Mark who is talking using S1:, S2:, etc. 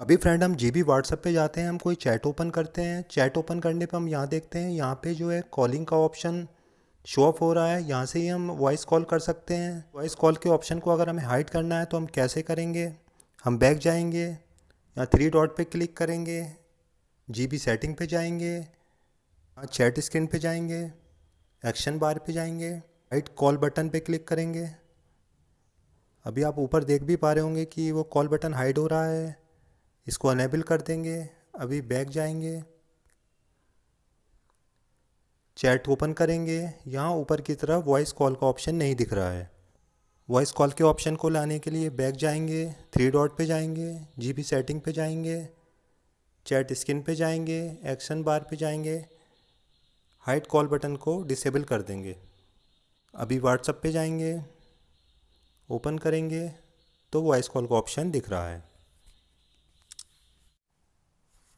S1: अभी फ्रेंड हम G B WhatsApp पर जाते हैं, हम कोई चैट ओपन करते हैं। चैट ओपन करने पर हम यहाँ देखते हैं, यहाँ पे जो है कॉलिंग का ऑप्शन शो ऑफ़ हो रहा है। यहाँ से ही हम वॉइस कॉल कर सकते हैं। वॉइस कॉल के ऑप्शन को अगर हमें हाइड करना है तो हम कैसे करेंगे? हम बैक जाएँगे, यहाँ थ्री डॉट पे क्लिक करेंगे, जी बी सेटिंग पे जाएँगे, यहाँ चैट स्क्रीन पे जाएँगे एक्शन बार पे जाएँगे हाइड कॉल बटन पे क्लिक करेंगे। अभी आप ऊपर देख भी पा रहे होंगे कि वो कॉल बटन हाइड हो रहा है। इसको अनेबल कर देंगे, अभी बैक जाएँगे। चैट ओपन करेंगे। यहाँ ऊपर की तरफ़ वॉइस कॉल का ऑप्शन नहीं दिख रहा है। वॉइस कॉल के ऑप्शन को लाने के लिए बैक जाएँगे थ्री डॉट पे जाएँगे जी सेटिंग पे जाएँगे चैट स्क्रीन पे जाएँगे एक्शन बार पे जाएँगे हाइट कॉल बटन को डिसेबल कर देंगे। अभी व्हाट्सएप पे जाएँगे ओपन करेंगे तो वॉइस कॉल का ऑप्शन दिख रहा है।